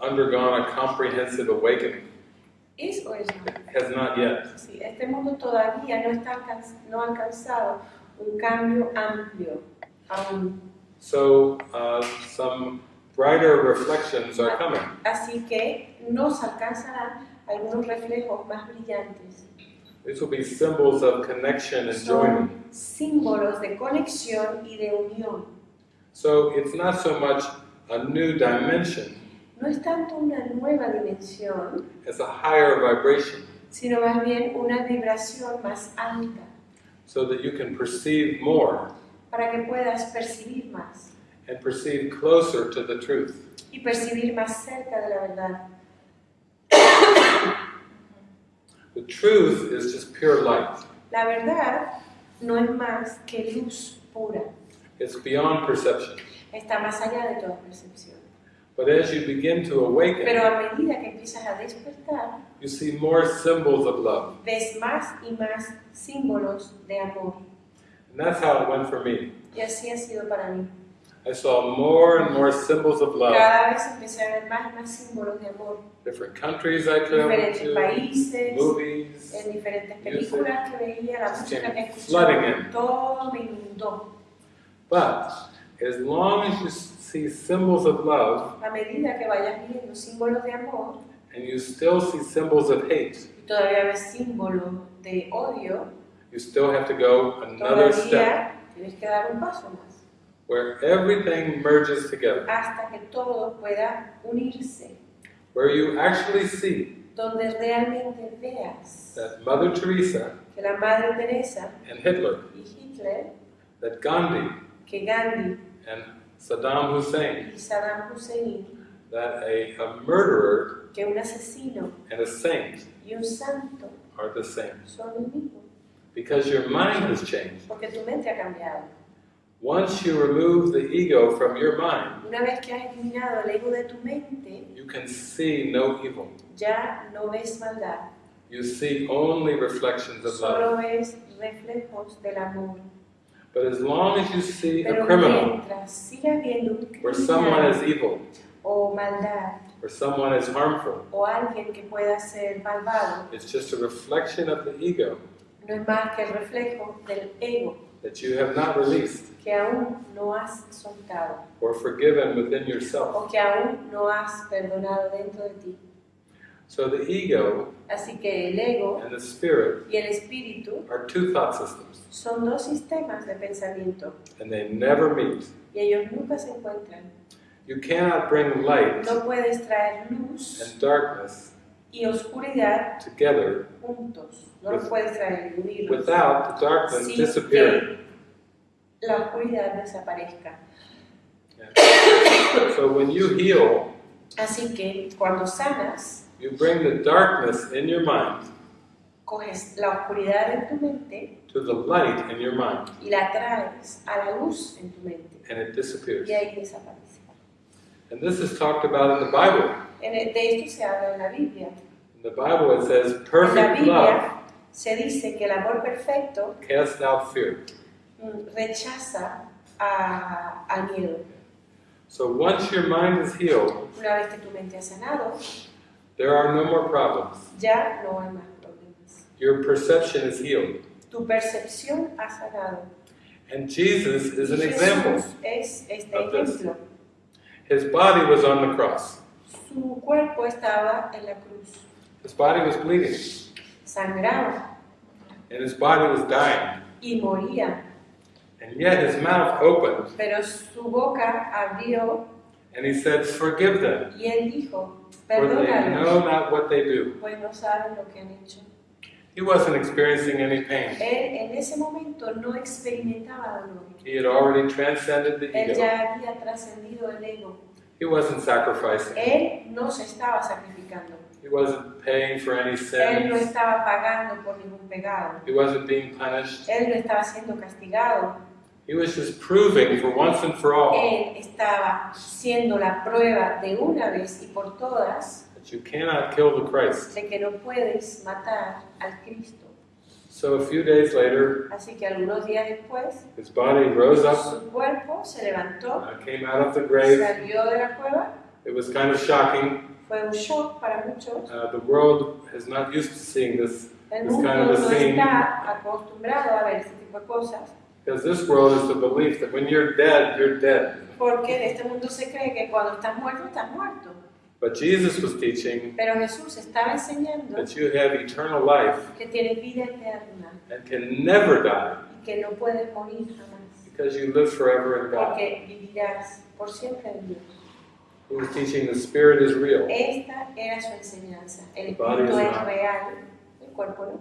comprehensive awakening. ¿Es o es no? Has not yet. Sí, este mundo todavía no, está no ha alcanzado un cambio amplio aún. So uh, some brighter reflections are coming. Así que nos alcanzarán algunos reflejos más brillantes. These will be symbols of connection and joining. símbolos de conexión y de unión. So it's not so much a new dimension No es tanto una nueva dimensión, as a higher vibration, sino más bien una vibración más alta, so that you can perceive more para que puedas percibir más and perceive closer to the truth. y percibir más cerca de la verdad. The truth is just pure light. La verdad no es más que luz pura, It's beyond perception. está más allá de toda percepción. But as you begin to awaken, Pero a medida que empiezas a despertar, you see more symbols of love. ves más y más símbolos de amor. And that's how it went for me. Y así ha sido para mí. I saw more and more symbols of love. Cada vez empecé a ver más y más símbolos de amor. Different countries I traveled Diferentes to, países, movies. en diferentes películas que veía, la música que escuchaba, in. todo me inundó. But as long as you see symbols of love A medida que vayas viendo símbolos de amor and you still see symbols of hate, y todavía ves símbolos de odio, you still have to go another step. tienes que dar un paso más. Where everything merges together, hasta que todo pueda unirse, where you actually see donde realmente veas that Mother Teresa que la Madre Teresa and Hitler, y Hitler, that Gandhi que Gandhi and Saddam Hussein, y Saddam Hussein, that a, a murderer que un asesino and a saint y un santo are the same. son el mismo, Because your mind has changed. porque tu mente ha cambiado. Once you remove the ego from your mind, Una vez que has eliminado el ego de tu mente, you can see no evil. ya no ves maldad, You see only reflections of love. solo ves reflejos del amor. But as long as you see a criminal, mientras sigas viendo un someone is evil, o maldad where someone is harmful, o alguien que pueda ser malvado, it's just a reflection of the ego no es más que el reflejo del ego that you have not released que aún no has soltado or forgiven within yourself. o que aún no has perdonado dentro de ti. So the ego Así que el ego and the spirit y el espíritu are two thought systems, son dos sistemas de pensamiento and they never meet. y ellos nunca se encuentran. You cannot bring light No puedes traer luz and darkness y oscuridad together juntos. No los puedes traer y unirlos without the darkness sin disappearing. que la oscuridad desaparezca. So when you heal, Así que cuando sanas, you bring the darkness in your mind coges la oscuridad en tu mente to the light in your mind, y la traes a la luz en tu mente and it disappears. y ahí desaparece. And this is talked about in the Bible. En el- de esto se habla en la Biblia. In the Bible it says, En la perfect love Biblia se dice que el amor perfecto casts out fear. mm, rechaza a- al miedo. So once your mind is healed, Una vez que tu mente ha sanado, there are no more problems. ya no hay más problemas. Your perception is healed. Tu percepción ha sanado. And Jesus is an example. es este of this. His body was on the cross. Su cuerpo estaba en la cruz, His body was bleeding. sangraba And his body was dying. y moría, And yet his mouth opened pero su boca abrió and he said, Forgive them, y él dijo, for they perdónalos, know not what they do. pues no saben lo que han hecho. He wasn't experiencing any pain. Él en ese momento no experimentaba dolor. He had already transcended the Él ego. ya había trascendido el ego. He wasn't sacrificing. Él no se estaba sacrificando. He wasn't paying for any Él no sins. estaba pagando por ningún pecado. He wasn't being punished. Él no estaba siendo castigado. He was just proving for once and for all Él estaba siendo la prueba de una vez y por todas that you cannot kill the Christ. de que no puedes matar al Cristo. So a few days later, Así que algunos días después, his body rose up, su cuerpo se levantó, uh, came out of the grave. salió de la cueva. It was kind of shocking Fue un shock para muchos. Uh, the world is not used to seeing this El mundo kind of a no scene. está acostumbrado a ver este tipo de cosas. Because this world is the belief that when you're dead, you're dead. Porque en este mundo se cree que cuando estás muerto, estás muerto. But Jesus was teaching Pero Jesús estaba enseñando that you have eternal life que tienes vida eterna and can never die y que no puedes morir jamás. because you live forever in God. Porque vivirás por siempre en Dios. He was teaching the spirit is real. Esta era su enseñanza. El The body espíritu is es real, el cuerpo no.